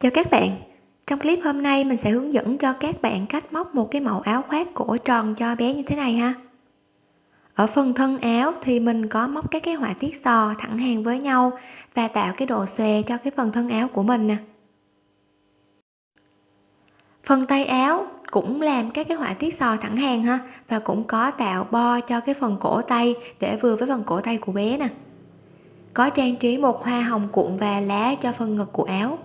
Chào các bạn. Trong clip hôm nay, mình sẽ hướng dẫn cho các bạn cách móc một cái mẫu áo khoác cổ tròn cho bé như thế này ha. Ở phần thân áo thì mình có móc các cái họa tiết sò thẳng hàng với nhau và tạo cái độ xòe cho cái phần thân áo của mình nè. Phần tay áo cũng làm các cái họa tiết sò thẳng hàng ha và cũng có tạo bo cho cái phần cổ tay để vừa với phần cổ tay của bé nè. Có trang trí một hoa hồng cuộn và lá cho phần ngực của áo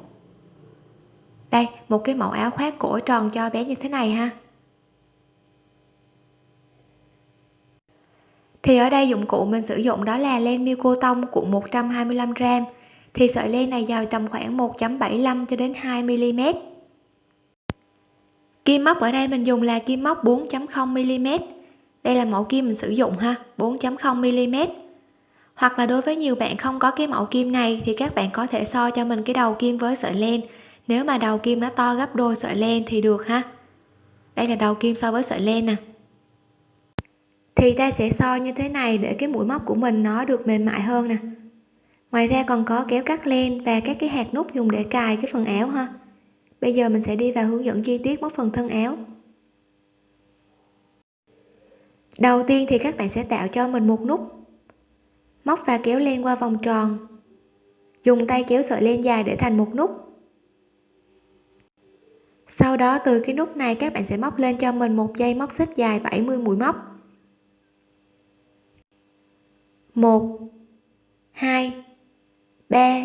đây, một cái mẫu áo khoác cổ tròn cho bé như thế này ha. Thì ở đây dụng cụ mình sử dụng đó là len miêu cô tông cuộn 125g thì sợi len này dài tầm khoảng 1.75 cho đến 2 mm kim móc ở đây mình dùng là kim móc 4.0 mm đây là mẫu kim mình sử dụng ha 4.0 mm hoặc là đối với nhiều bạn không có cái mẫu kim này thì các bạn có thể so cho mình cái đầu kim với sợi len nếu mà đầu kim nó to gấp đôi sợi len thì được ha. Đây là đầu kim so với sợi len nè. Thì ta sẽ so như thế này để cái mũi móc của mình nó được mềm mại hơn nè. Ngoài ra còn có kéo cắt len và các cái hạt nút dùng để cài cái phần áo ha. Bây giờ mình sẽ đi vào hướng dẫn chi tiết móc phần thân áo. Đầu tiên thì các bạn sẽ tạo cho mình một nút móc và kéo len qua vòng tròn. Dùng tay kéo sợi len dài để thành một nút sau đó, từ cái nút này, các bạn sẽ móc lên cho mình một dây móc xích dài 70 mũi móc. 1 2 3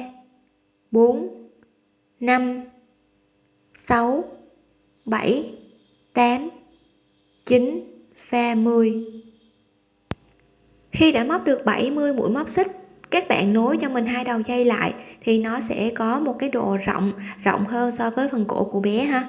4 5 6 7 8 9 và 10 khi đã móc được 70 mũi móc xích các bạn nối cho mình hai đầu dây lại thì nó sẽ có một cái độ rộng rộng hơn so với phần cổ của bé ha.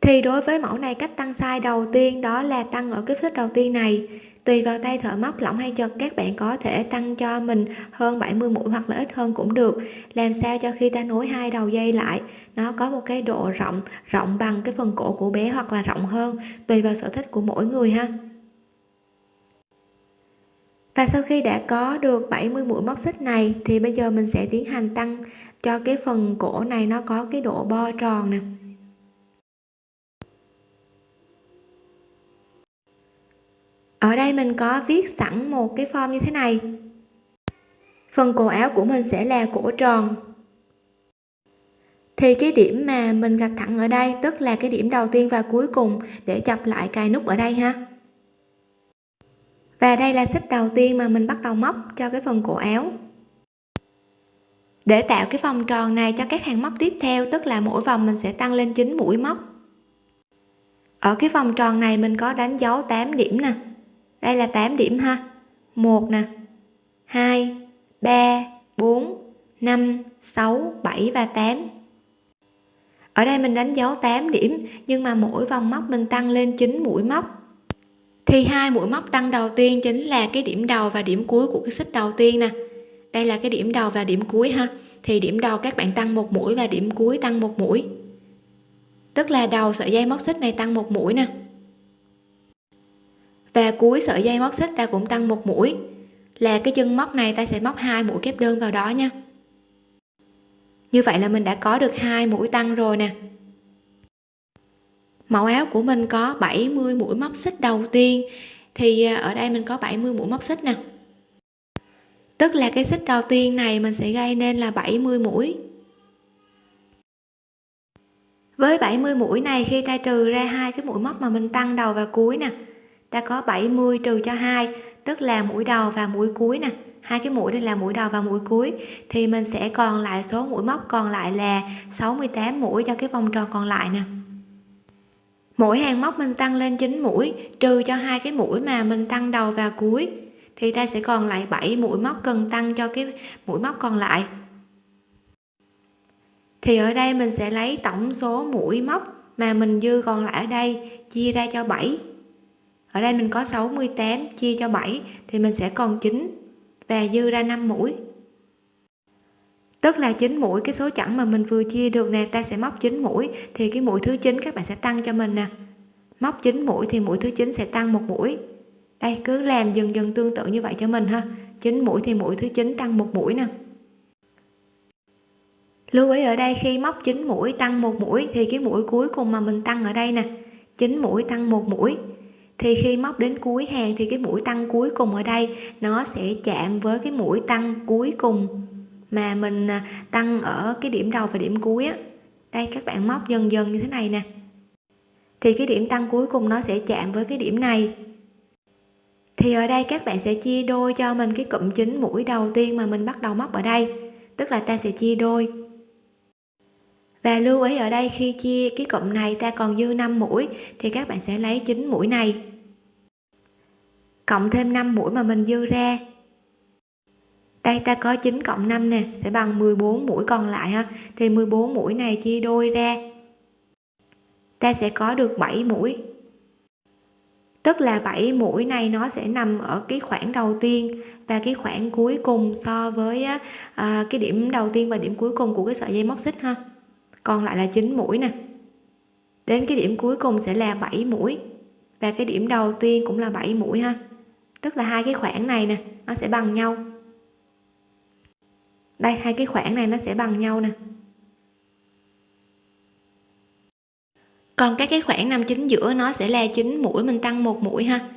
Thì đối với mẫu này cách tăng size đầu tiên đó là tăng ở cái xích đầu tiên này. Tùy vào tay thợ móc lỏng hay chật, các bạn có thể tăng cho mình hơn 70 mũi hoặc là ít hơn cũng được. Làm sao cho khi ta nối hai đầu dây lại, nó có một cái độ rộng rộng bằng cái phần cổ của bé hoặc là rộng hơn, tùy vào sở thích của mỗi người ha và sau khi đã có được 70 mũi móc xích này, thì bây giờ mình sẽ tiến hành tăng cho cái phần cổ này nó có cái độ bo tròn nè. Ở đây mình có viết sẵn một cái form như thế này. Phần cổ áo của mình sẽ là cổ tròn. Thì cái điểm mà mình gạch thẳng ở đây, tức là cái điểm đầu tiên và cuối cùng để chập lại cài nút ở đây ha và đây là xích đầu tiên mà mình bắt đầu móc cho cái phần cổ áo. Để tạo cái vòng tròn này cho các hàng móc tiếp theo, tức là mỗi vòng mình sẽ tăng lên 9 mũi móc. Ở cái vòng tròn này mình có đánh dấu 8 điểm nè. Đây là 8 điểm ha. 1 nè 2 3 4 5 6 7 và 8 ở đây mình đánh dấu 8 điểm, nhưng mà mỗi vòng móc mình tăng lên 9 mũi móc thì hai mũi móc tăng đầu tiên chính là cái điểm đầu và điểm cuối của cái xích đầu tiên nè. Đây là cái điểm đầu và điểm cuối ha. Thì điểm đầu các bạn tăng một mũi và điểm cuối tăng một mũi. Tức là đầu sợi dây móc xích này tăng một mũi nè. Và cuối sợi dây móc xích ta cũng tăng một mũi. Là cái chân móc này ta sẽ móc hai mũi kép đơn vào đó nha. Như vậy là mình đã có được hai mũi tăng rồi nè mẫu áo của mình có 70 mũi móc xích đầu tiên. Thì à, ở đây mình có 70 mũi móc xích nè. Tức là cái xích đầu tiên này mình sẽ gây nên là 70 mũi. Với 70 mũi này, khi ta trừ ra hai cái mũi móc mà mình tăng đầu và cuối nè, ta có 70 trừ cho hai, tức là mũi đầu và mũi cuối nè. Hai cái mũi đây là mũi đầu và mũi cuối. Thì mình sẽ còn lại số mũi móc còn lại là 68 mũi cho cái vòng tròn còn lại nè mỗi hàng móc mình tăng lên 9 mũi, trừ cho hai cái mũi mà mình tăng đầu và cuối, thì ta sẽ còn lại 7 mũi móc cần tăng cho cái mũi móc còn lại. Thì ở đây mình sẽ lấy tổng số mũi móc mà mình dư còn lại ở đây, chia ra cho 7 ở đây mình có 68 chia cho 7 thì mình sẽ còn 9 và dư ra 5 mũi tức là chín mũi, cái số chẵn mà mình vừa chia được nè, ta sẽ móc chín mũi, thì cái mũi thứ chín các bạn sẽ tăng cho mình nè. Móc chín mũi thì mũi thứ chín sẽ tăng một mũi. Đây, cứ làm dần dần tương tự như vậy cho mình ha. Chín mũi thì mũi thứ chín tăng một mũi nè. Lưu ý ở đây, khi móc 9 mũi tăng một mũi, thì cái mũi cuối cùng mà mình tăng ở đây nè. 9 mũi tăng một mũi. Thì khi móc đến cuối hàng thì cái mũi tăng cuối cùng ở đây, nó sẽ chạm với cái mũi tăng cuối cùng mà mình à, tăng ở cái điểm đầu và điểm cuối á. Đây, các bạn móc dần dần như thế này nè. Thì cái điểm tăng cuối cùng nó sẽ chạm với cái điểm này. Thì ở đây các bạn sẽ chia đôi cho mình cái cụm chính mũi đầu tiên mà mình bắt đầu móc ở đây. Tức là ta sẽ chia đôi. Và lưu ý ở đây khi chia cái cụm này ta còn dư 5 mũi, thì các bạn sẽ lấy 9 mũi này. Cộng thêm 5 mũi mà mình dư ra đây ta có 9 cộng 5 nè sẽ bằng 14 mũi còn lại ha. Thì 14 mũi này chia đôi ra. Ta sẽ có được 7 mũi. Tức là 7 mũi này nó sẽ nằm ở cái khoảng đầu tiên. Và cái khoảng cuối cùng so với à, cái điểm đầu tiên và điểm cuối cùng của cái sợi dây móc xích ha. Còn lại là 9 mũi nè. Đến cái điểm cuối cùng sẽ là 7 mũi. Và cái điểm đầu tiên cũng là 7 mũi ha. Tức là hai cái khoảng này nè nó sẽ bằng nhau đây, hai cái khoảng này nó sẽ bằng nhau nè. Còn các cái khoảng nằm chính giữa nó sẽ là chính mũi, mình tăng một mũi ha.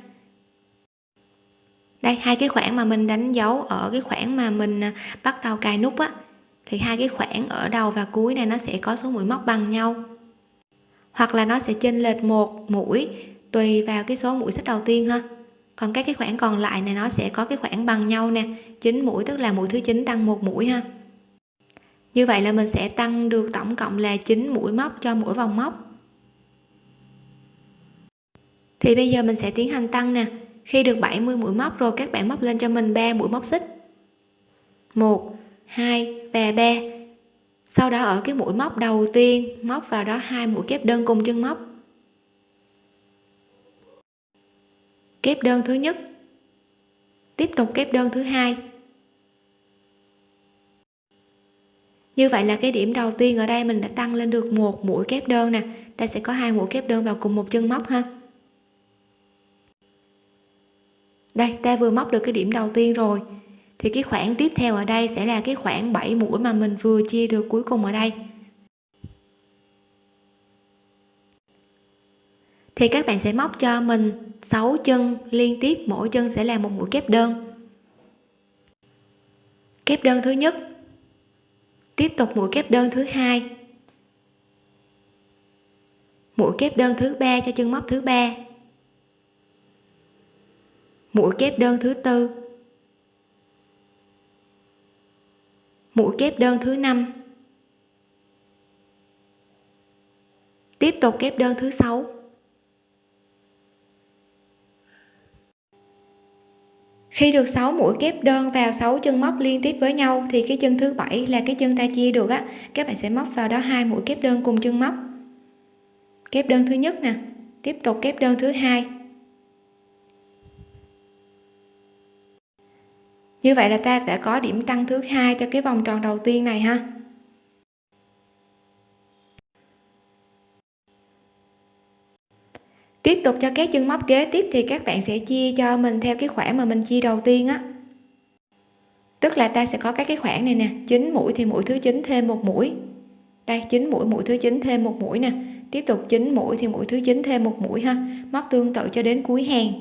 Đây, hai cái khoảng mà mình đánh dấu ở cái khoảng mà mình à, bắt đầu cài nút á, thì hai cái khoảng ở đầu và cuối này nó sẽ có số mũi móc bằng nhau. Hoặc là nó sẽ chênh lệch một mũi tùy vào cái số mũi xích đầu tiên ha còn các cái khoảng còn lại này nó sẽ có cái khoảng bằng nhau nè. 9 mũi tức là mũi thứ 9 tăng một mũi ha. Như vậy là mình sẽ tăng được tổng cộng là 9 mũi móc cho mỗi vòng móc. Thì bây giờ mình sẽ tiến hành tăng nè. Khi được 70 mũi móc rồi, các bạn móc lên cho mình 3 mũi móc xích. 1 2 và 3 sau đó ở cái mũi móc đầu tiên, móc vào đó hai mũi kép đơn cùng chân móc. Kép đơn thứ nhất. Tiếp tục kép đơn thứ hai. Như vậy là cái điểm đầu tiên ở đây mình đã tăng lên được một mũi kép đơn nè. Ta sẽ có hai mũi kép đơn vào cùng một chân móc ha. Đây, ta vừa móc được cái điểm đầu tiên rồi. Thì cái khoảng tiếp theo ở đây sẽ là cái khoảng 7 mũi mà mình vừa chia được cuối cùng ở đây. Thì các bạn sẽ móc cho mình 6 chân liên tiếp, mỗi chân sẽ là một mũi kép đơn. Kép đơn thứ nhất. Tiếp tục mũi kép đơn thứ hai. Mũi kép đơn thứ ba cho chân móc thứ ba. Mũi kép đơn thứ tư. Mũi kép đơn thứ năm. Tiếp tục kép đơn thứ sáu. Khi được 6 mũi kép đơn vào 6 chân móc liên tiếp với nhau, thì cái chân thứ bảy là cái chân ta chia được á. Các bạn sẽ móc vào đó hai mũi kép đơn cùng chân móc. Kép đơn thứ nhất nè. Tiếp tục kép đơn thứ hai. Như vậy là ta đã có điểm tăng thứ hai cho cái vòng tròn đầu tiên này ha. Tiếp tục cho các chân móc kế tiếp thì các bạn sẽ chia cho mình theo cái khoảng mà mình chia đầu tiên á. Tức là ta sẽ có các cái khoảng này nè 9 mũi thì mũi thứ 9 thêm một mũi. Đây 9 mũi mũi thứ 9 thêm một mũi nè. Tiếp tục 9 mũi thì mũi thứ 9 thêm một mũi ha. Móc tương tự cho đến cuối hàng.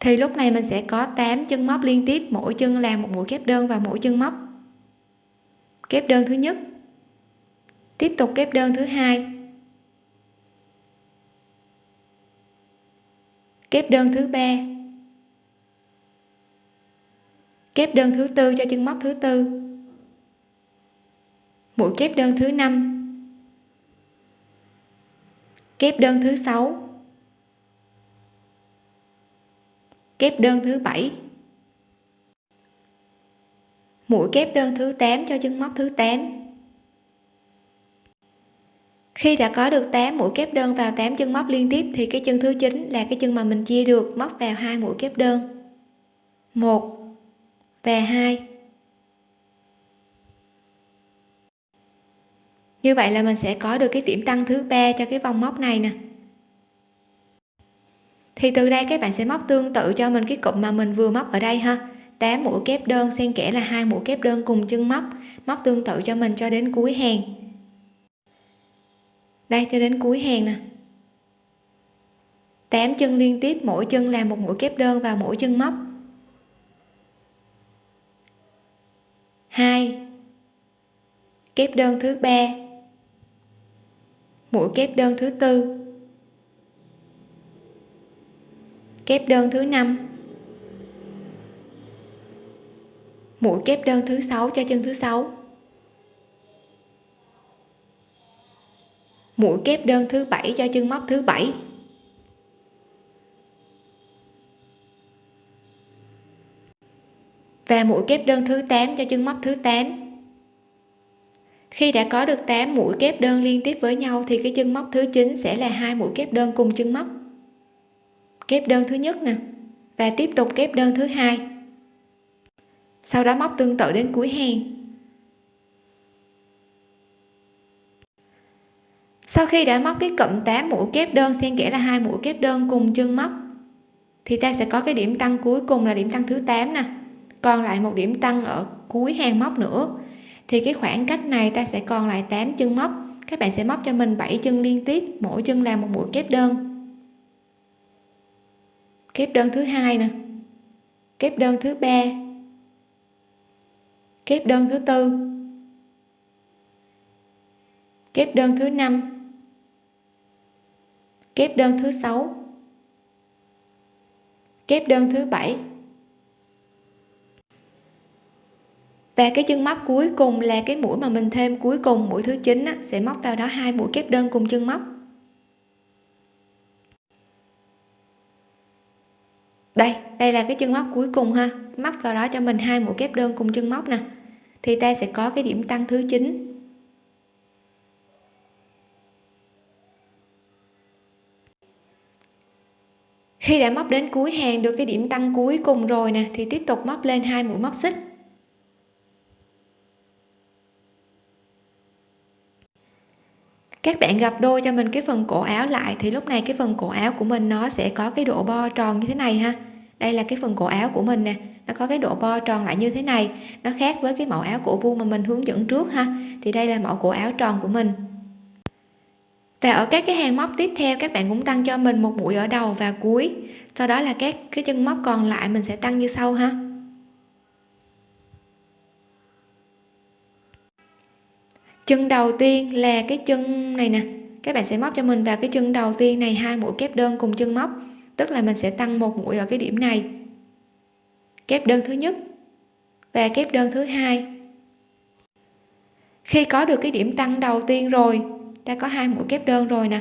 Thì lúc này mình sẽ có 8 chân móc liên tiếp, mỗi chân làm một mũi kép đơn và mỗi chân móc kép đơn thứ nhất. Tiếp tục kép đơn thứ hai. Kép đơn thứ ba. Kép đơn thứ tư cho chân móc thứ tư. Mũi kép đơn thứ năm. Kép đơn thứ sáu. Kép đơn thứ bảy. Mũi kép đơn thứ 8 cho chân móc thứ 8 khi đã có được 8 mũi kép đơn vào 8 chân móc liên tiếp, thì cái chân thứ 9 là cái chân mà mình chia được, móc vào hai mũi kép đơn. 1 và 2 như vậy là mình sẽ có được cái điểm tăng thứ ba cho cái vòng móc này nè. Thì từ đây các bạn sẽ móc tương tự cho mình cái cụm mà mình vừa móc ở đây ha. 8 mũi kép đơn xen kẽ là hai mũi kép đơn cùng chân móc. Móc tương tự cho mình cho đến cuối hàng đây, cho đến cuối hàng nè. 8 chân liên tiếp, mỗi chân làm một mũi kép đơn vào mỗi chân móc. 2 kép đơn thứ ba. Mũi kép đơn thứ tư. Kép đơn thứ năm. Mũi kép đơn thứ sáu cho chân thứ sáu. Mũi kép đơn thứ bảy cho chân móc thứ bảy. Và mũi kép đơn thứ 8 cho chân móc thứ 8 khi đã có được 8 mũi kép đơn liên tiếp với nhau thì cái chân móc thứ 9 sẽ là hai mũi kép đơn cùng chân móc. Kép đơn thứ nhất nè, và tiếp tục kép đơn thứ hai. Sau đó móc tương tự đến cuối hàng. Sau khi đã móc cái cụm 8 mũi kép đơn, xen kẽ là hai mũi kép đơn cùng chân móc, thì ta sẽ có cái điểm tăng cuối cùng là điểm tăng thứ 8 nè. Còn lại một điểm tăng ở cuối hàng móc nữa. Thì cái khoảng cách này ta sẽ còn lại 8 chân móc. Các bạn sẽ móc cho mình 7 chân liên tiếp, mỗi chân làm một mũi kép đơn. Kép đơn thứ hai nè. Kép đơn thứ ba. Kép đơn thứ tư. Kép đơn thứ năm kép đơn thứ sáu. Kép đơn thứ bảy. Và cái chân móc cuối cùng là cái mũi mà mình thêm cuối cùng, mũi thứ chín sẽ móc vào đó hai mũi kép đơn cùng chân móc. Đây đây là cái chân móc cuối cùng ha. Móc vào đó cho mình hai mũi kép đơn cùng chân móc nè. Thì ta sẽ có cái điểm tăng thứ chín. Khi đã móc đến cuối hàng được cái điểm tăng cuối cùng rồi nè, thì tiếp tục móc lên hai mũi móc xích. Các bạn gặp đôi cho mình cái phần cổ áo lại, thì lúc này cái phần cổ áo của mình nó sẽ có cái độ bo tròn như thế này ha. Đây là cái phần cổ áo của mình nè, nó có cái độ bo tròn lại như thế này. Nó khác với cái mẫu áo cổ vuông mà mình hướng dẫn trước ha. Thì đây là mẫu cổ áo tròn của mình và ở các cái hàng móc tiếp theo, các bạn cũng tăng cho mình một mũi ở đầu và cuối. Sau đó là các cái chân móc còn lại mình sẽ tăng như sau ha. Chân đầu tiên là cái chân này nè. Các bạn sẽ móc cho mình vào cái chân đầu tiên này, hai mũi kép đơn cùng chân móc. Tức là mình sẽ tăng một mũi ở cái điểm này. Kép đơn thứ nhất và kép đơn thứ hai. Khi có được cái điểm tăng đầu tiên rồi ta có hai mũi kép đơn rồi nè.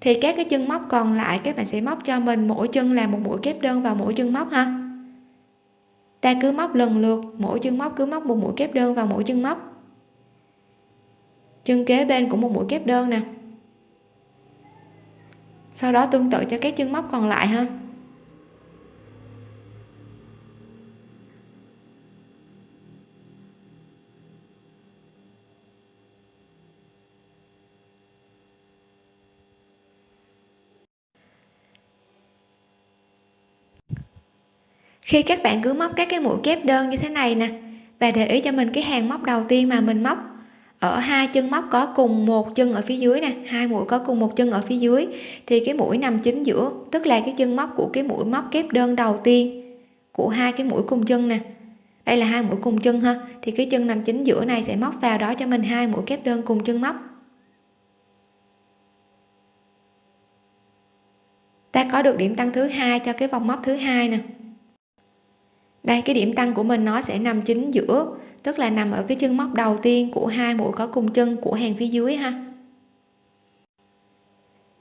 Thì các cái chân móc còn lại, các bạn sẽ móc cho mình mỗi chân là một mũi kép đơn vào mỗi chân móc ha. Ta cứ móc lần lượt, mỗi chân móc cứ móc một mũi kép đơn vào mỗi chân móc. Chân kế bên cũng một mũi kép đơn nè. Sau đó tương tự cho các chân móc còn lại ha. Khi các bạn cứ móc các cái mũi kép đơn như thế này nè, và để ý cho mình cái hàng móc đầu tiên mà mình móc. Ở hai chân móc có cùng một chân ở phía dưới nè, hai mũi có cùng một chân ở phía dưới, thì cái mũi nằm chính giữa, tức là cái chân móc của cái mũi móc kép đơn đầu tiên của hai cái mũi cùng chân nè. Đây là hai mũi cùng chân ha, thì cái chân nằm chính giữa này sẽ móc vào đó cho mình hai mũi kép đơn cùng chân móc. Ta có được điểm tăng thứ hai cho cái vòng móc thứ hai nè đây, cái điểm tăng của mình nó sẽ nằm chính giữa, tức là nằm ở cái chân móc đầu tiên của hai mũi có cùng chân của hàng phía dưới ha.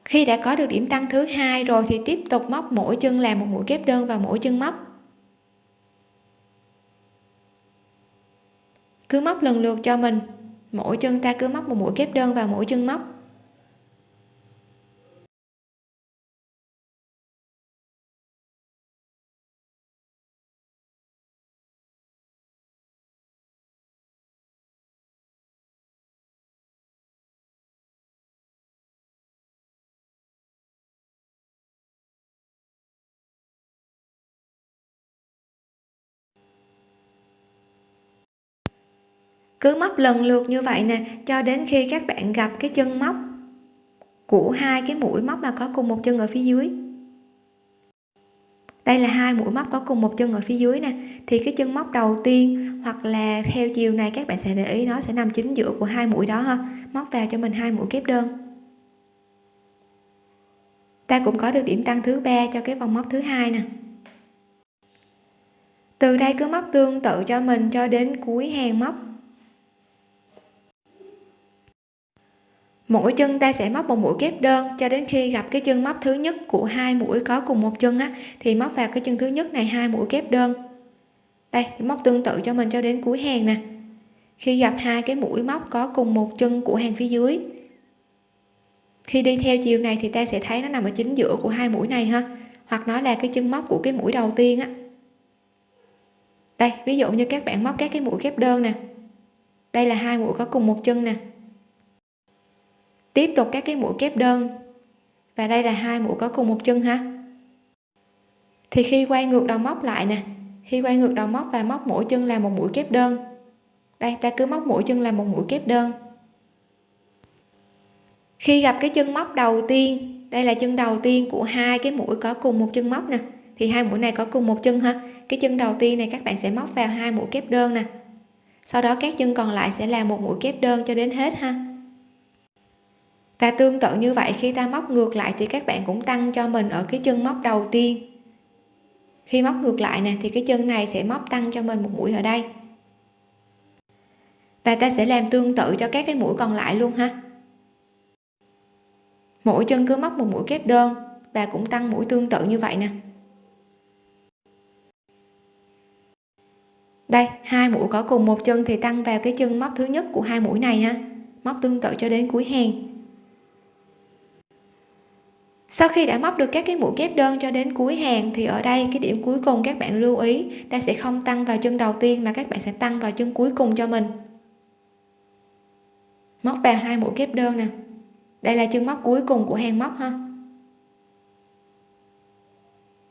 Khi đã có được điểm tăng thứ hai rồi thì tiếp tục móc mỗi chân làm một mũi kép đơn vào mỗi chân móc. Cứ móc lần lượt cho mình, mỗi chân ta cứ móc một mũi kép đơn vào mỗi chân móc. Cứ móc lần lượt như vậy nè, cho đến khi các bạn gặp cái chân móc của hai cái mũi móc mà có cùng một chân ở phía dưới. Đây là hai mũi móc có cùng một chân ở phía dưới nè. Thì cái chân móc đầu tiên hoặc là theo chiều này các bạn sẽ để ý nó sẽ nằm chính giữa của hai mũi đó ha. Móc vào cho mình hai mũi kép đơn. Ta cũng có được điểm tăng thứ ba cho cái vòng móc thứ hai nè. Từ đây cứ móc tương tự cho mình cho đến cuối hàng móc. Mỗi chân ta sẽ móc một mũi kép đơn. Cho đến khi gặp cái chân móc thứ nhất của hai mũi có cùng một chân á, thì móc vào cái chân thứ nhất này hai mũi kép đơn. Đây móc tương tự cho mình cho đến cuối hàng nè. Khi gặp hai cái mũi móc có cùng một chân của hàng phía dưới, khi đi theo chiều này thì ta sẽ thấy nó nằm ở chính giữa của hai mũi này ha. Hoặc nó là cái chân móc của cái mũi đầu tiên á. Đây, ví dụ như các bạn móc các cái mũi kép đơn nè. Đây là hai mũi có cùng một chân nè tiếp tục các cái mũi kép đơn. Và đây là hai mũi có cùng một chân ha. Thì khi quay ngược đầu móc lại nè, khi quay ngược đầu móc và móc mỗi chân là một mũi kép đơn. Đây, ta cứ móc mỗi chân là một mũi kép đơn. Khi gặp cái chân móc đầu tiên, đây là chân đầu tiên của hai cái mũi có cùng một chân móc nè. Thì hai mũi này có cùng một chân ha. Cái chân đầu tiên này các bạn sẽ móc vào hai mũi kép đơn nè. Sau đó các chân còn lại sẽ là một mũi kép đơn cho đến hết ha và tương tự như vậy, khi ta móc ngược lại thì các bạn cũng tăng cho mình ở cái chân móc đầu tiên. Khi móc ngược lại nè, thì cái chân này sẽ móc tăng cho mình một mũi ở đây. Và ta sẽ làm tương tự cho các cái mũi còn lại luôn ha. Mỗi chân cứ móc một mũi kép đơn và cũng tăng mũi tương tự như vậy nè. Đây, hai mũi có cùng một chân thì tăng vào cái chân móc thứ nhất của hai mũi này ha. Móc tương tự cho đến cuối hàng sau khi đã móc được các cái mũi kép đơn cho đến cuối hàng, thì ở đây cái điểm cuối cùng các bạn lưu ý, ta sẽ không tăng vào chân đầu tiên mà các bạn sẽ tăng vào chân cuối cùng cho mình. Móc vào hai mũi kép đơn nè. Đây là chân móc cuối cùng của hàng móc ha.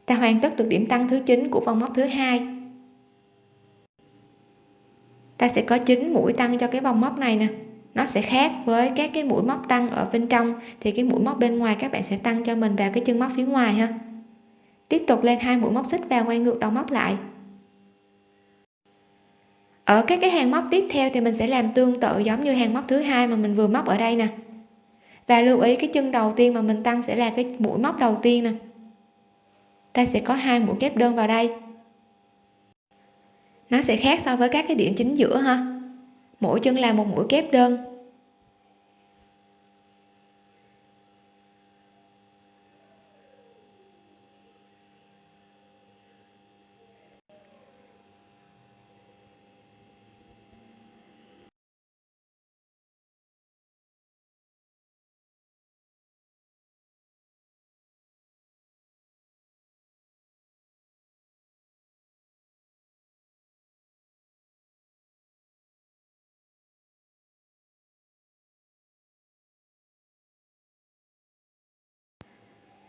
Ta hoàn tất được điểm tăng thứ 9 của vòng móc thứ hai. Ta sẽ có 9 mũi tăng cho cái vòng móc này nè nó sẽ khác với các cái mũi móc tăng ở bên trong. Thì cái mũi móc bên ngoài các bạn sẽ tăng cho mình vào cái chân móc phía ngoài ha. Tiếp tục lên hai mũi móc xích vào quay ngược đầu móc lại. Ở các cái hàng móc tiếp theo thì mình sẽ làm tương tự giống như hàng móc thứ hai mà mình vừa móc ở đây nè. Và lưu ý cái chân đầu tiên mà mình tăng sẽ là cái mũi móc đầu tiên nè. Ta sẽ có hai mũi kép đơn vào đây. Nó sẽ khác so với các cái điểm chính giữa ha mỗi chân làm một mũi kép đơn.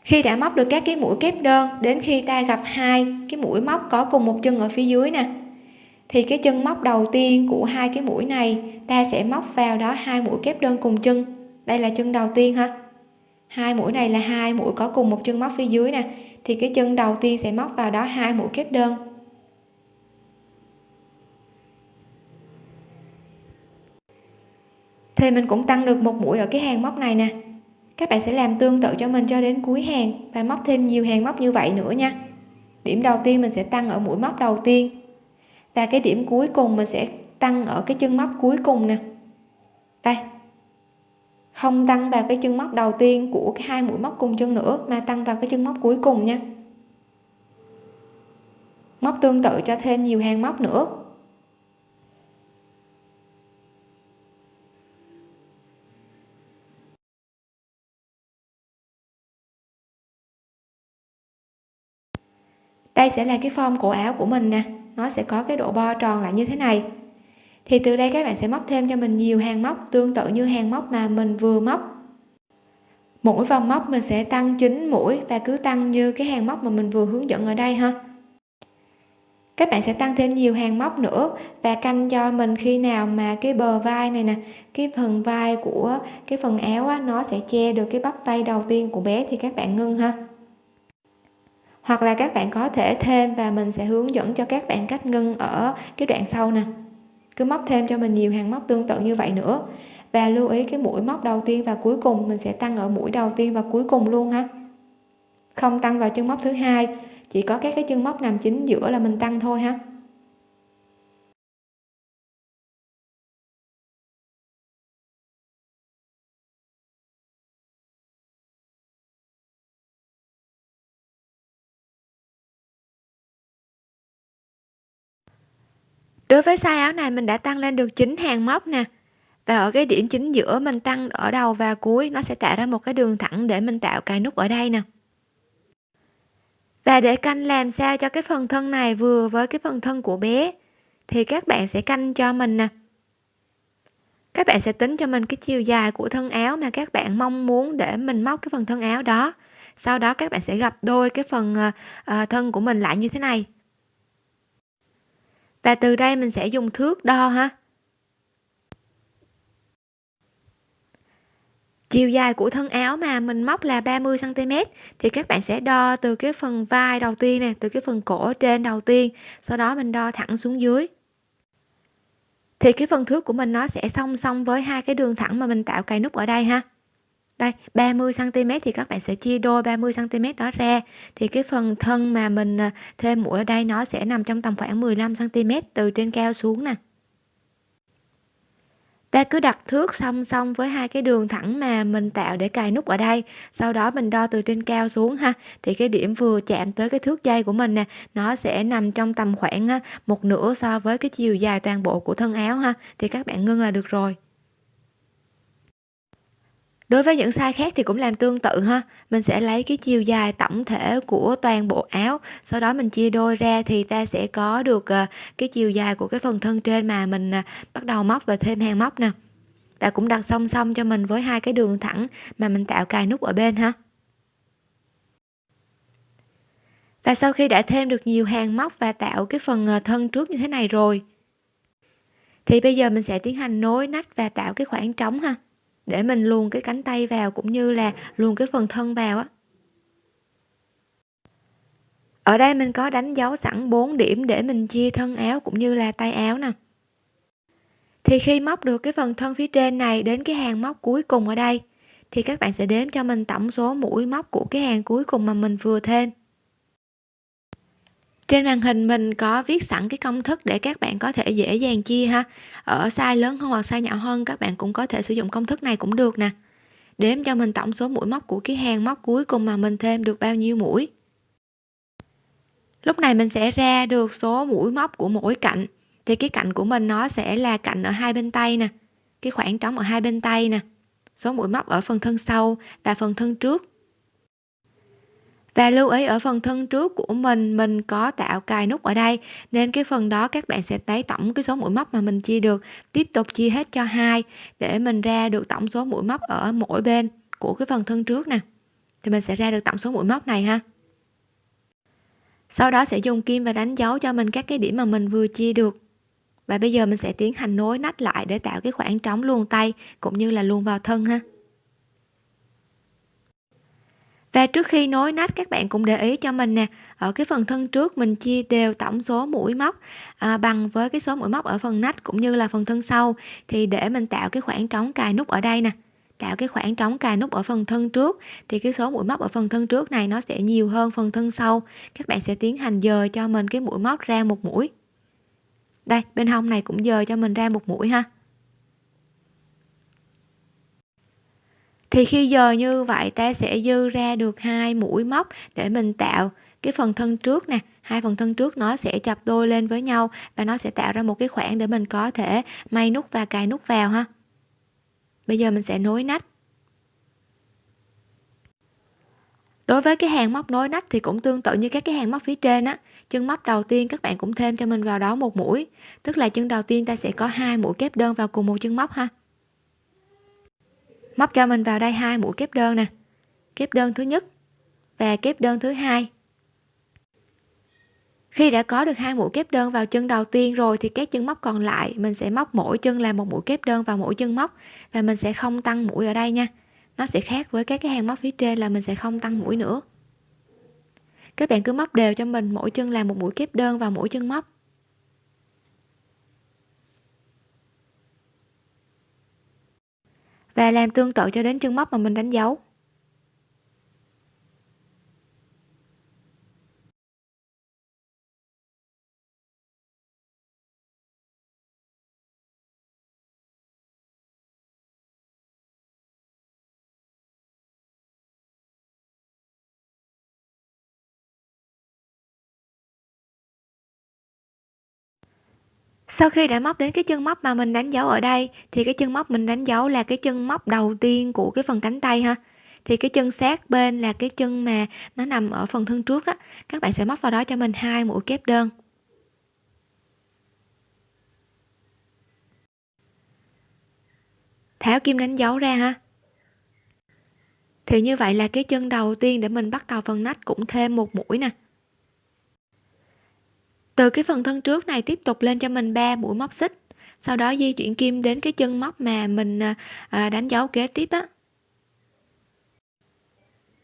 Khi đã móc được các cái mũi kép đơn, đến khi ta gặp hai cái mũi móc có cùng một chân ở phía dưới nè, thì cái chân móc đầu tiên của hai cái mũi này, ta sẽ móc vào đó hai mũi kép đơn cùng chân. Đây là chân đầu tiên ha. Hai mũi này là hai mũi có cùng một chân móc phía dưới nè, thì cái chân đầu tiên sẽ móc vào đó hai mũi kép đơn. Thì mình cũng tăng được một mũi ở cái hàng móc này nè các bạn sẽ làm tương tự cho mình cho đến cuối hàng và móc thêm nhiều hàng móc như vậy nữa nha. Điểm đầu tiên mình sẽ tăng ở mũi móc đầu tiên. Và cái điểm cuối cùng mình sẽ tăng ở cái chân móc cuối cùng nè. Đây. Không tăng vào cái chân móc đầu tiên của cái hai mũi móc cùng chân nữa, mà tăng vào cái chân móc cuối cùng nha. Móc tương tự cho thêm nhiều hàng móc nữa. Đây sẽ là cái form cổ áo của mình nè. Nó sẽ có cái độ bo tròn lại như thế này. Thì từ đây các bạn sẽ móc thêm cho mình nhiều hàng móc tương tự như hàng móc mà mình vừa móc. Mỗi vòng móc mình sẽ tăng 9 mũi và cứ tăng như cái hàng móc mà mình vừa hướng dẫn ở đây ha. Các bạn sẽ tăng thêm nhiều hàng móc nữa và canh cho mình khi nào mà cái bờ vai này nè cái phần vai của cái phần áo á, nó sẽ che được cái bắp tay đầu tiên của bé thì các bạn ngưng ha hoặc là các bạn có thể thêm và mình sẽ hướng dẫn cho các bạn cách ngưng ở cái đoạn sau nè. Cứ móc thêm cho mình nhiều hàng móc tương tự như vậy nữa. Và lưu ý cái mũi móc đầu tiên và cuối cùng, mình sẽ tăng ở mũi đầu tiên và cuối cùng luôn ha. Không tăng vào chân móc thứ hai, chỉ có các cái chân móc nằm chính giữa là mình tăng thôi ha. Đối với size áo này mình đã tăng lên được 9 hàng móc nè. Và ở cái điểm chính giữa mình tăng ở đầu và cuối, nó sẽ tạo ra một cái đường thẳng để mình tạo cài nút ở đây nè. Và để canh làm sao cho cái phần thân này vừa với cái phần thân của bé, thì các bạn sẽ canh cho mình nè. Các bạn sẽ tính cho mình cái chiều dài của thân áo mà các bạn mong muốn để mình móc cái phần thân áo đó. Sau đó các bạn sẽ gặp đôi cái phần ờ, ờ, thân của mình lại như thế này và từ đây mình sẽ dùng thước đo ha. Chiều dài của thân áo mà mình móc là 30 cm thì các bạn sẽ đo từ cái phần vai đầu tiên nè, từ cái phần cổ trên đầu tiên, sau đó mình đo thẳng xuống dưới. Thì cái phần thước của mình nó sẽ song song với hai cái đường thẳng mà mình tạo cài nút ở đây ha đây 30 cm thì các bạn sẽ chia đôi 30 cm đó ra. Thì cái phần thân mà mình à, thêm mũi ở đây nó sẽ nằm trong tầm khoảng 15 cm từ trên cao xuống nè. Ta cứ đặt thước song song với hai cái đường thẳng mà mình tạo để cài nút ở đây. Sau đó mình đo từ trên cao xuống ha. Thì cái điểm vừa chạm tới cái thước dây của mình nè, nó sẽ nằm trong tầm khoảng à, một nửa so với cái chiều dài toàn bộ của thân áo ha. Thì các bạn ngưng là được rồi đối với những size khác thì cũng làm tương tự ha. Mình sẽ lấy cái chiều dài tổng thể của toàn bộ áo, sau đó mình chia đôi ra thì ta sẽ có được ờ, cái chiều dài của cái phần thân trên mà mình ờ, bắt đầu móc và thêm hàng móc nè. Và cũng đặt song song cho mình với hai cái đường thẳng mà mình tạo cài nút ở bên ha. Và sau khi đã thêm được nhiều hàng móc và tạo cái phần ờ, thân trước như thế này rồi, thì bây giờ mình sẽ tiến hành nối nách và tạo cái khoảng trống ha để mình luồn cái cánh tay vào cũng như là luồn cái phần thân vào á. Ở đây mình có đánh dấu sẵn 4 điểm để mình chia thân áo cũng như là tay áo nè. Thì khi móc được cái phần thân phía trên này đến cái hàng móc cuối cùng ở đây, thì các bạn sẽ đếm cho mình tổng số mũi móc của cái hàng cuối cùng mà mình vừa thêm trên màn hình mình có viết sẵn cái công thức để các bạn có thể dễ dàng chia ha. Ở size lớn hơn hoặc size nhỏ hơn, các bạn cũng có thể sử dụng công thức này cũng được nè. Đếm cho mình tổng số mũi móc của cái hàng móc cuối cùng mà mình thêm được bao nhiêu mũi. Lúc này mình sẽ ra được số mũi móc của mỗi cạnh. Thì cái cạnh của mình nó sẽ là cạnh ở hai bên tay nè, cái khoảng trống ở hai bên tay nè. Số mũi móc ở phần thân sau và phần thân trước và lưu ý, ở phần thân trước của mình mình có tạo cài nút ở đây. Nên cái phần đó các bạn sẽ lấy tổng cái số mũi móc mà mình chia được. Tiếp tục chia hết cho hai để mình ra được tổng số mũi móc ở mỗi bên của cái phần thân trước nè. Thì mình sẽ ra được tổng số mũi móc này ha. Sau đó sẽ dùng kim và đánh dấu cho mình các cái điểm mà mình vừa chia được. Và bây giờ mình sẽ tiến hành nối nách lại để tạo cái khoảng trống luồn tay cũng như là luồn vào thân ha và trước khi nối nách các bạn cũng để ý cho mình nè ở cái phần thân trước mình chia đều tổng số mũi móc à, bằng với cái số mũi móc ở phần nách cũng như là phần thân sau. Thì để mình tạo cái khoảng trống cài nút ở đây nè tạo cái khoảng trống cài nút ở phần thân trước thì cái số mũi móc ở phần thân trước này nó sẽ nhiều hơn phần thân sau. Các bạn sẽ tiến hành dời cho mình cái mũi móc ra một mũi. Đây bên hông này cũng dời cho mình ra một mũi ha. Thì khi giờ như vậy, ta sẽ dư ra được hai mũi móc để mình tạo cái phần thân trước nè. Hai phần thân trước nó sẽ chập đôi lên với nhau và nó sẽ tạo ra một cái khoảng để mình có thể may nút và cài nút vào ha. Bây giờ mình sẽ nối nách. Đối với cái hàng móc nối nách thì cũng tương tự như các cái hàng móc phía trên á. Chân móc đầu tiên các bạn cũng thêm cho mình vào đó một mũi. Tức là chân đầu tiên ta sẽ có hai mũi kép đơn vào cùng một chân móc ha móc cho mình vào đây hai mũi kép đơn nè. Kép đơn thứ nhất và kép đơn thứ hai. Khi đã có được hai mũi kép đơn vào chân đầu tiên rồi thì các chân móc còn lại, mình sẽ móc mỗi chân là một mũi kép đơn vào mỗi chân móc và mình sẽ không tăng mũi ở đây nha. Nó sẽ khác với các cái hàng móc phía trên là mình sẽ không tăng mũi nữa. Các bạn cứ móc đều cho mình, mỗi chân làm một mũi kép đơn vào mỗi chân móc. Và làm tương tự cho đến chân móc mà mình đánh dấu. Sau khi đã móc đến cái chân móc mà mình đánh dấu ở đây, thì cái chân móc mình đánh dấu là cái chân móc đầu tiên của cái phần cánh tay ha. Thì cái chân sát bên là cái chân mà nó nằm ở phần thân trước á. Các bạn sẽ móc vào đó cho mình hai mũi kép đơn. Tháo kim đánh dấu ra ha. Thì như vậy là cái chân đầu tiên để mình bắt đầu phần nách cũng thêm một mũi nè từ cái phần thân trước này tiếp tục lên cho mình 3 mũi móc xích. Sau đó di chuyển kim đến cái chân móc mà mình à, à, đánh dấu kế tiếp á.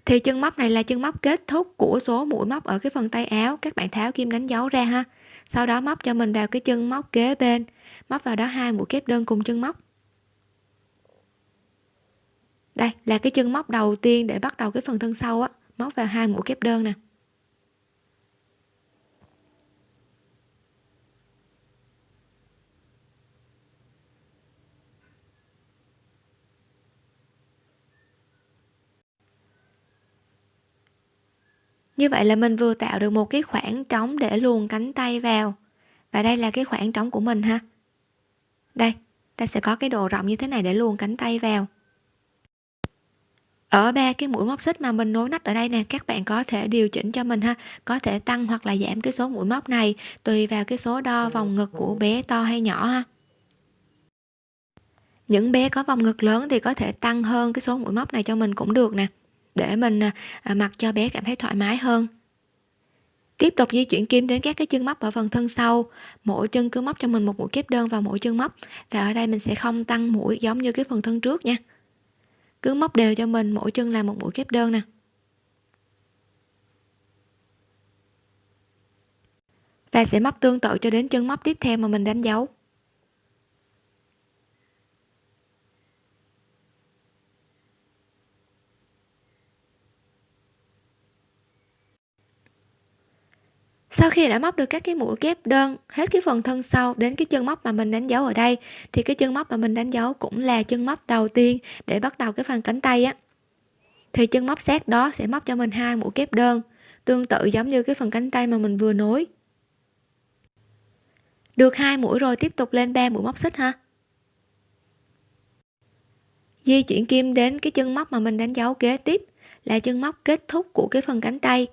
Thì chân móc này là chân móc kết thúc của số mũi móc ở cái phần tay áo. Các bạn tháo kim đánh dấu ra ha. Sau đó móc cho mình vào cái chân móc kế bên. Móc vào đó hai mũi kép đơn cùng chân móc. Đây là cái chân móc đầu tiên để bắt đầu cái phần thân sau á. Móc vào hai mũi kép đơn nè. Như vậy là mình vừa tạo được một cái khoảng trống để luồn cánh tay vào. Và đây là cái khoảng trống của mình ha. Đây, ta sẽ có cái độ rộng như thế này để luồn cánh tay vào. Ở ba cái mũi móc xích mà mình nối nách ở đây nè, các bạn có thể điều chỉnh cho mình ha. Có thể tăng hoặc là giảm cái số mũi móc này, tùy vào cái số đo vòng ngực của bé to hay nhỏ ha. Những bé có vòng ngực lớn thì có thể tăng hơn cái số mũi móc này cho mình cũng được nè để mình à, à, mặc cho bé cảm thấy thoải mái hơn. Tiếp tục di chuyển kim đến các cái chân móc ở phần thân sau. Mỗi chân cứ móc cho mình một mũi kép đơn vào mỗi chân móc. Và ở đây mình sẽ không tăng mũi giống như cái phần thân trước nha. Cứ móc đều cho mình, mỗi chân là một mũi kép đơn nè. Và sẽ móc tương tự cho đến chân móc tiếp theo mà mình đánh dấu. Sau khi đã móc được các cái mũi kép đơn, hết cái phần thân sau đến cái chân móc mà mình đánh dấu ở đây, thì cái chân móc mà mình đánh dấu cũng là chân móc đầu tiên để bắt đầu cái phần cánh tay á. Thì chân móc sát đó sẽ móc cho mình hai mũi kép đơn, tương tự giống như cái phần cánh tay mà mình vừa nối. Được hai mũi rồi tiếp tục lên ba mũi móc xích ha. Di chuyển kim đến cái chân móc mà mình đánh dấu kế tiếp, là chân móc kết thúc của cái phần cánh tay.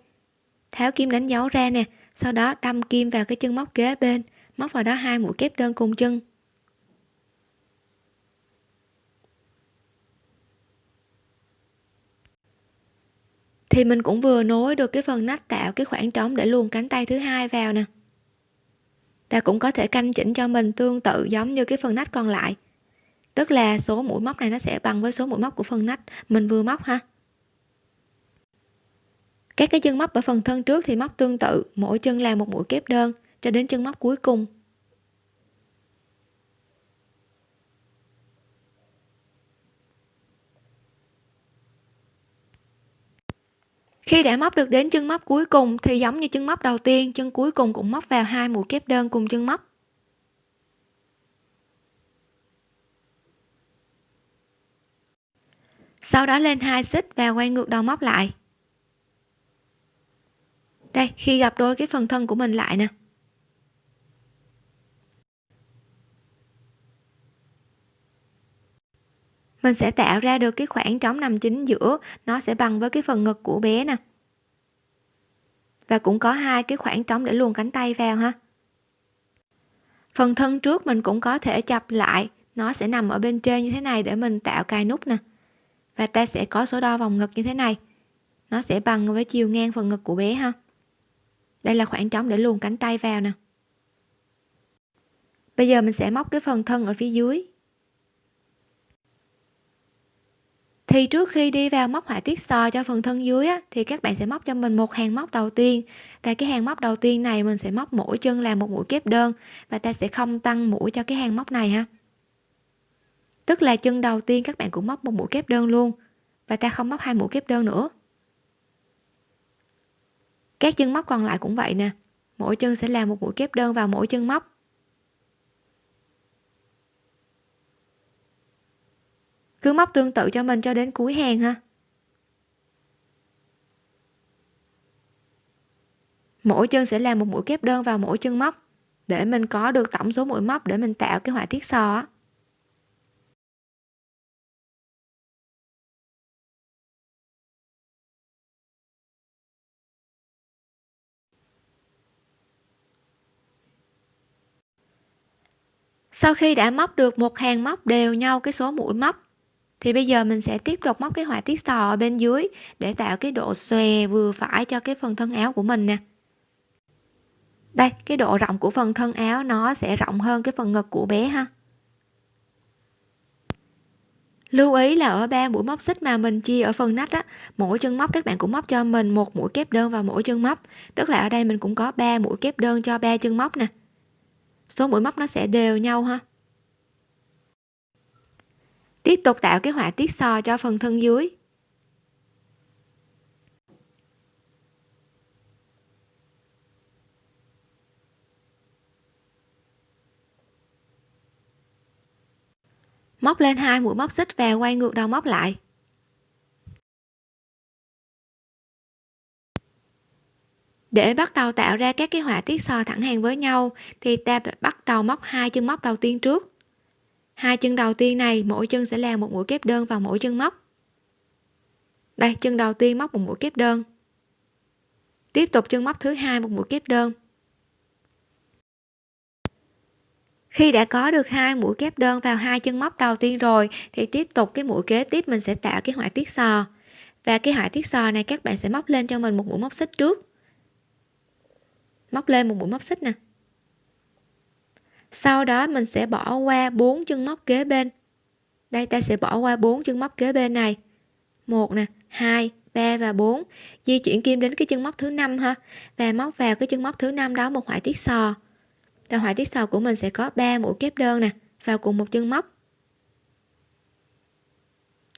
Tháo kim đánh dấu ra nè sau đó đâm kim vào cái chân móc kế bên, móc vào đó hai mũi kép đơn cùng chân. Thì mình cũng vừa nối được cái phần nách tạo cái khoảng trống để luồn cánh tay thứ hai vào nè. Ta cũng có thể canh chỉnh cho mình tương tự giống như cái phần nách còn lại. Tức là số mũi móc này nó sẽ bằng với số mũi móc của phần nách mình vừa móc ha các cái chân móc ở phần thân trước thì móc tương tự, mỗi chân làm một mũi kép đơn cho đến chân móc cuối cùng. Khi đã móc được đến chân móc cuối cùng thì giống như chân móc đầu tiên, chân cuối cùng cũng móc vào hai mũi kép đơn cùng chân móc. Sau đó lên hai xích và quay ngược đầu móc lại đây, khi gặp đôi cái phần thân của mình lại nè. Mình sẽ tạo ra được cái khoảng trống nằm chính giữa, nó sẽ bằng với cái phần ngực của bé nè. Và cũng có hai cái khoảng trống để luồn cánh tay vào ha. Phần thân trước mình cũng có thể chập lại, nó sẽ nằm ở bên trên như thế này để mình tạo cài nút nè. Và ta sẽ có số đo vòng ngực như thế này, nó sẽ bằng với chiều ngang phần ngực của bé ha đây là khoảng trống để luồn cánh tay vào nè. Bây giờ mình sẽ móc cái phần thân ở phía dưới. Thì trước khi đi vào móc họa tiết sò cho phần thân dưới á, thì các bạn sẽ móc cho mình một hàng móc đầu tiên. Và cái hàng móc đầu tiên này mình sẽ móc mỗi chân là một mũi kép đơn và ta sẽ không tăng mũi cho cái hàng móc này ha. Tức là chân đầu tiên các bạn cũng móc một mũi kép đơn luôn và ta không móc hai mũi kép đơn nữa các chân móc còn lại cũng vậy nè. Mỗi chân sẽ làm một mũi kép đơn vào mỗi chân móc. Cứ móc tương tự cho mình cho đến cuối hàng ha. Mỗi chân sẽ làm một mũi kép đơn vào mỗi chân móc. Để mình có được tổng số mũi móc để mình tạo cái họa tiết sò á. Sau khi đã móc được một hàng móc đều nhau cái số mũi móc, thì bây giờ mình sẽ tiếp tục móc cái họa tiết sò ở bên dưới để tạo cái độ xòe vừa phải cho cái phần thân áo của mình nè. Đây, cái độ rộng của phần thân áo nó sẽ rộng hơn cái phần ngực của bé ha. Lưu ý là ở ba mũi móc xích mà mình chia ở phần nách á, mỗi chân móc các bạn cũng móc cho mình một mũi kép đơn vào mỗi chân móc. Tức là ở đây mình cũng có ba mũi kép đơn cho ba chân móc nè số mũi móc nó sẽ đều nhau ha. Tiếp tục tạo cái họa tiết sò cho phần thân dưới. Móc lên hai mũi móc xích và quay ngược đầu móc lại. Để bắt đầu tạo ra các cái họa tiết sò thẳng hàng với nhau, thì ta bắt đầu móc hai chân móc đầu tiên trước. Hai chân đầu tiên này, mỗi chân sẽ làm một mũi kép đơn vào mỗi chân móc. Đây, chân đầu tiên móc một mũi kép đơn. Tiếp tục chân móc thứ hai một mũi kép đơn. Khi đã có được hai mũi kép đơn vào hai chân móc đầu tiên rồi, thì tiếp tục cái mũi kế tiếp mình sẽ tạo cái họa tiết sò. Và cái họa tiết sò này, các bạn sẽ móc lên cho mình một mũi móc xích trước móc lên một mũi móc xích nè. Sau đó mình sẽ bỏ qua bốn chân móc kế bên. Đây, ta sẽ bỏ qua bốn chân móc kế bên này. Một nè, hai, ba và 4 di chuyển kim đến cái chân móc thứ năm ha. Và móc vào cái chân móc thứ năm đó một họa tiết sò. Và họa tiết sò của mình sẽ có 3 mũi kép đơn nè, vào cùng một chân móc.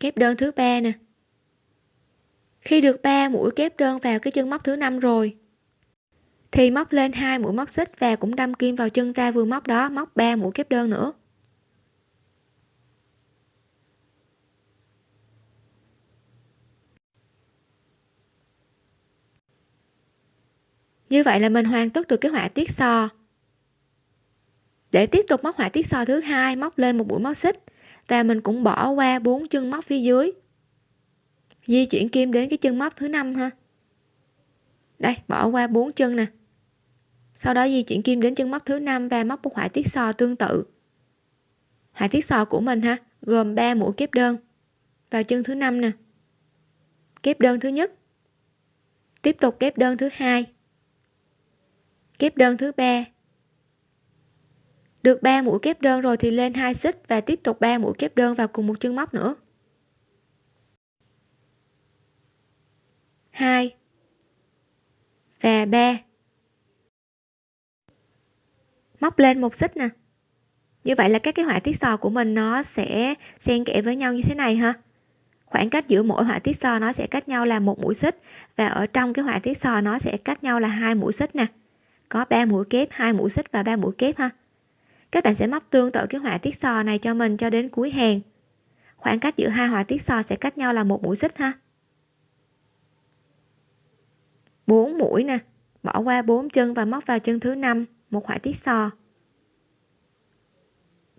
Kép đơn thứ ba nè. Khi được 3 mũi kép đơn vào cái chân móc thứ năm rồi thì móc lên hai mũi móc xích và cũng đâm kim vào chân ta vừa móc đó, móc 3 mũi kép đơn nữa. Như vậy là mình hoàn tất được cái họa tiết sò. Để tiếp tục móc họa tiết sò thứ hai, móc lên một mũi móc xích và mình cũng bỏ qua bốn chân móc phía dưới. Di chuyển kim đến cái chân móc thứ năm ha. Đây, bỏ qua bốn chân nè sau đó di chuyển kim đến chân móc thứ năm và móc một họa tiết sò tương tự. Họa tiết sò của mình ha, gồm 3 mũi kép đơn. Vào chân thứ năm nè. Kép đơn thứ nhất. Tiếp tục kép đơn thứ hai. Kép đơn thứ ba. Được 3 mũi kép đơn rồi thì lên hai xích và tiếp tục 3 mũi kép đơn vào cùng một chân móc nữa. 2 và 3 móc lên một xích nè. Như vậy là các cái họa tiết sò của mình nó sẽ xen kẽ với nhau như thế này ha. Khoảng cách giữa mỗi họa tiết sò nó sẽ cách nhau là một mũi xích và ở trong cái họa tiết sò nó sẽ cách nhau là hai mũi xích nè. Có 3 mũi kép, hai mũi xích và ba mũi kép ha. Các bạn sẽ móc tương tự cái họa tiết sò này cho mình cho đến cuối hàng. Khoảng cách giữa hai họa tiết sò sẽ cách nhau là một mũi xích ha. 4 mũi nè, bỏ qua bốn chân và móc vào chân thứ năm một họa tiết sò.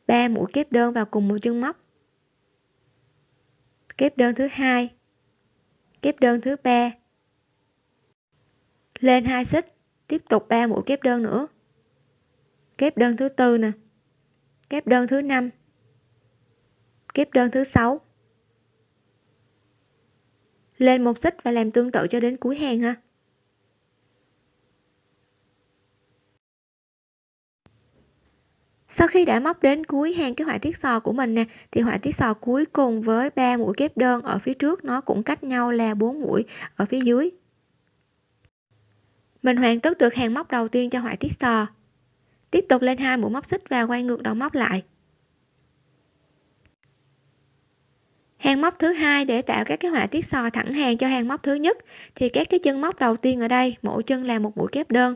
3 mũi kép đơn vào cùng một chân móc. Kép đơn thứ hai. Kép đơn thứ ba. Lên hai xích, tiếp tục 3 mũi kép đơn nữa. Kép đơn thứ tư nè. Kép đơn thứ năm. Kép đơn thứ sáu. Lên một xích và làm tương tự cho đến cuối hàng ha. Sau khi đã móc đến cuối hàng cái họa tiết sò của mình nè, thì họa tiết sò cuối cùng với ba mũi kép đơn ở phía trước nó cũng cách nhau là 4 mũi ở phía dưới. Mình hoàn tất được hàng móc đầu tiên cho họa tiết sò. Tiếp tục lên hai mũi móc xích và quay ngược đầu móc lại. Hàng móc thứ hai để tạo các cái họa tiết sò thẳng hàng cho hàng móc thứ nhất, thì các cái chân móc đầu tiên ở đây, mỗi chân là một mũi kép đơn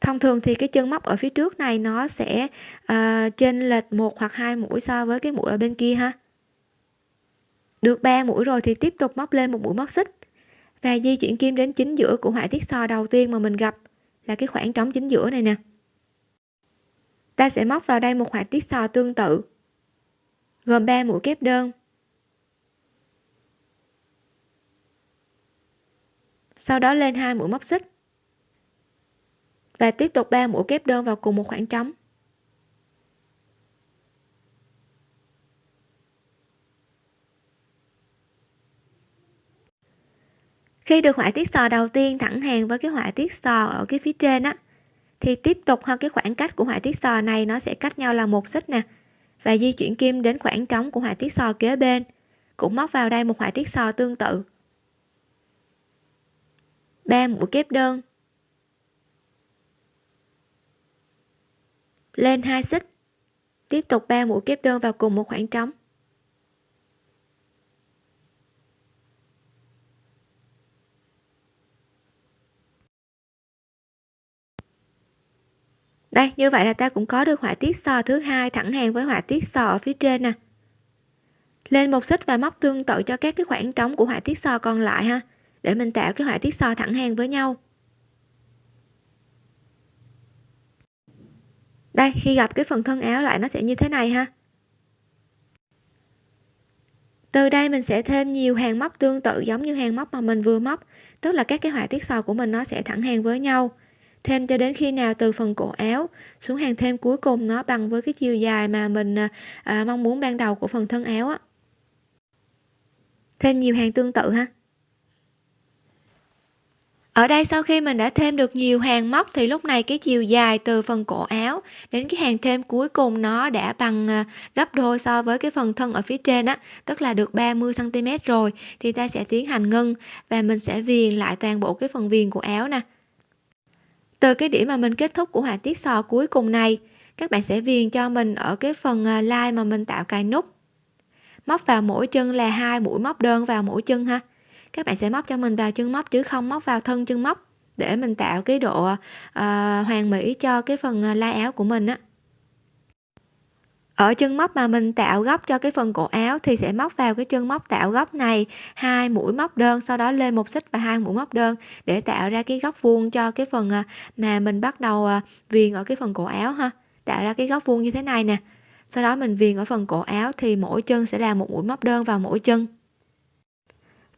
thông thường thì cái chân móc ở phía trước này nó sẽ ờ, uh, trên lệch một hoặc hai mũi so với cái mũi ở bên kia ha. Được 3 mũi rồi thì tiếp tục móc lên một mũi móc xích. Và di chuyển kim đến chính giữa của họa tiết sò đầu tiên mà mình gặp là cái khoảng trống chính giữa này nè. Ta sẽ móc vào đây một họa tiết sò tương tự gồm 3 mũi kép đơn. Sau đó lên hai mũi móc xích và tiếp tục 3 mũi kép đơn vào cùng một khoảng trống. Khi được họa tiết sò đầu tiên thẳng hàng với cái họa tiết sò ở cái phía trên á, thì tiếp tục hơn cái khoảng cách của họa tiết sò này nó sẽ cách nhau là một xích nè. Và di chuyển kim đến khoảng trống của họa tiết sò kế bên, cũng móc vào đây một họa tiết sò tương tự. Ba mũi kép đơn lên hai xích. Tiếp tục ba mũi kép đơn vào cùng một khoảng trống. Đây, như vậy là ta cũng có được họa tiết sò thứ hai thẳng hàng với họa tiết sò ở phía trên nè. Lên một xích và móc tương tự cho các cái khoảng trống của họa tiết sò còn lại ha, để mình tạo cái họa tiết sò thẳng hàng với nhau. Đây khi gặp cái phần thân áo lại nó sẽ như thế này ha. Từ đây mình sẽ thêm nhiều hàng móc tương tự giống như hàng móc mà mình vừa móc tức là các cái họa tiết sò của mình nó sẽ thẳng hàng với nhau. Thêm cho đến khi nào từ phần cổ áo xuống hàng thêm cuối cùng nó bằng với cái chiều dài mà mình à, à, mong muốn ban đầu của phần thân áo á. Thêm nhiều hàng tương tự ha ở đây sau khi mình đã thêm được nhiều hàng móc thì lúc này cái chiều dài từ phần cổ áo đến cái hàng thêm cuối cùng nó đã bằng à, gấp đôi so với cái phần thân ở phía trên á, tức là được 30 cm rồi, thì ta sẽ tiến hành ngưng và mình sẽ viền lại toàn bộ cái phần viền của áo nè. Từ cái điểm mà mình kết thúc của họa tiết sò cuối cùng này, các bạn sẽ viền cho mình ở cái phần lai line mà mình tạo cài nút. Móc vào mỗi chân là hai mũi, móc đơn vào mỗi chân ha các bạn sẽ móc cho mình vào chân móc chứ không móc vào thân chân móc để mình tạo cái độ uh, hoàn mỹ cho cái phần ờ, lai áo của mình á. Ở chân móc mà mình tạo góc cho cái phần cổ áo thì sẽ móc vào cái chân móc tạo góc này hai mũi móc đơn sau đó lên một xích và hai mũi móc đơn để tạo ra cái góc vuông cho cái phần ờ, mà mình bắt đầu viền ở cái phần cổ áo ha. Tạo ra cái góc vuông như thế này nè. Sau đó mình viền ở phần cổ áo thì mỗi chân sẽ là một mũi móc đơn vào mỗi chân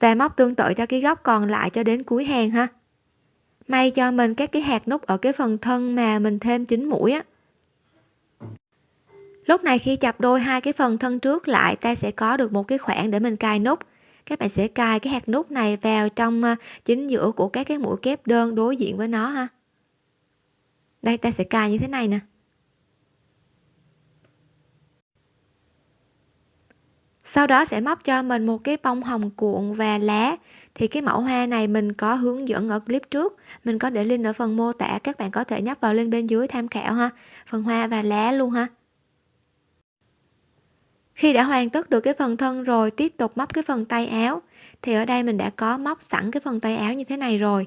và móc tương tự cho cái góc còn lại cho đến cuối hàng ha. May cho mình các cái hạt nút ở cái phần thân mà mình thêm chín mũi á. Lúc này khi chập đôi hai cái phần thân trước lại, ta sẽ có được một cái khoảng để mình cài nút. Các bạn sẽ cài cái hạt nút này vào trong à, chính giữa của các cái mũi kép đơn đối diện với nó ha. Đây, ta sẽ cài như thế này nè. Sau đó sẽ móc cho mình một cái bông hồng cuộn và lá. Thì cái mẫu hoa này mình có hướng dẫn ở clip trước. Mình có để link ở phần mô tả, các bạn có thể nhấp vào link bên dưới tham khảo ha. Phần hoa và lá luôn ha. Khi đã hoàn tất được cái phần thân rồi, tiếp tục móc cái phần tay áo. Thì ở đây mình đã có móc sẵn cái phần tay áo như thế này rồi.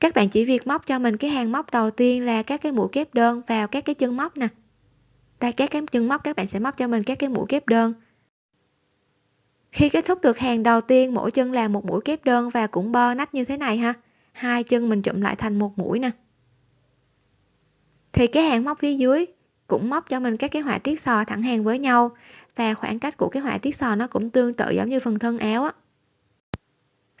Các bạn chỉ việc móc cho mình cái hàng móc đầu tiên là các cái mũi kép đơn vào các cái chân móc nè đây, các cái chân móc, các bạn sẽ móc cho mình các cái mũi kép đơn. Khi kết thúc được hàng đầu tiên, mỗi chân làm một mũi kép đơn và cũng bo nách như thế này ha. Hai chân mình chụm lại thành một mũi nè. Thì cái hàng móc phía dưới cũng móc cho mình các cái họa tiết sò thẳng hàng với nhau và khoảng cách của cái họa tiết sò nó cũng tương tự giống như phần thân áo á.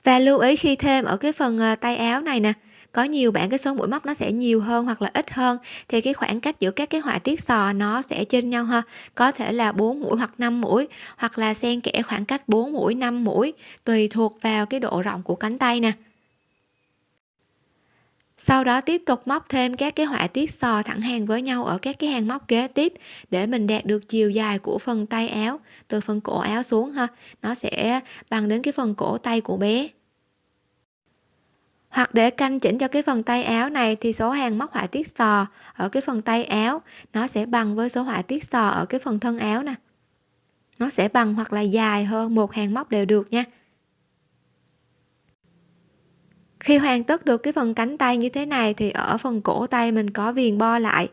Và lưu ý khi thêm ở cái phần ờ, tay áo này nè có nhiều bạn cái số mũi móc nó sẽ nhiều hơn hoặc là ít hơn, thì cái khoảng cách giữa các cái họa tiết sò nó sẽ trên nhau ha có thể là 4 mũi hoặc 5 mũi, hoặc là xen kẽ khoảng cách 4 mũi 5 mũi, tùy thuộc vào cái độ rộng của cánh tay nè. Sau đó tiếp tục móc thêm các cái họa tiết sò thẳng hàng với nhau ở các cái hàng móc kế tiếp để mình đạt được chiều dài của phần tay áo, từ phần cổ áo xuống ha. Nó sẽ bằng đến cái phần cổ tay của bé hoặc để canh chỉnh cho cái phần tay áo này thì số hàng móc họa tiết sò ở cái phần tay áo. Nó sẽ bằng với số họa tiết sò ở cái phần thân áo nè. Nó sẽ bằng hoặc là dài hơn một hàng móc đều được nha. Khi hoàn tất được cái phần cánh tay như thế này thì ở phần cổ tay mình có viền bo lại.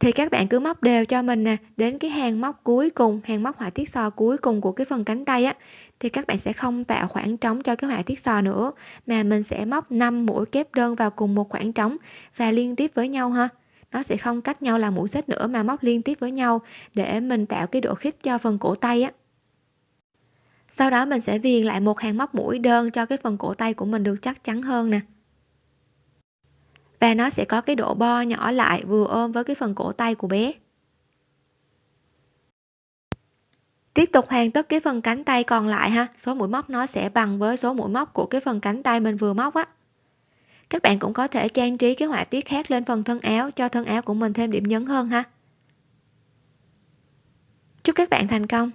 Thì các bạn cứ móc đều cho mình nè. Đến cái hàng móc cuối cùng, hàng móc họa tiết sò cuối cùng của cái phần cánh tay á thì các bạn sẽ không tạo khoảng trống cho cái họa tiết sò nữa, mà mình sẽ móc 5 mũi kép đơn vào cùng một khoảng trống và liên tiếp với nhau ha. Nó sẽ không cách nhau là mũi xích nữa mà móc liên tiếp với nhau để mình tạo cái độ khít cho phần cổ tay á. Sau đó mình sẽ viền lại một hàng móc mũi đơn cho cái phần cổ tay của mình được chắc chắn hơn nè. Và nó sẽ có cái độ bo nhỏ lại vừa ôm với cái phần cổ tay của bé. Tiếp tục hoàn tất cái phần cánh tay còn lại ha. Số mũi móc nó sẽ bằng với số mũi móc của cái phần cánh tay mình vừa móc á. Các bạn cũng có thể trang trí cái họa tiết khác lên phần thân áo, cho thân áo của mình thêm điểm nhấn hơn ha. Chúc các bạn thành công!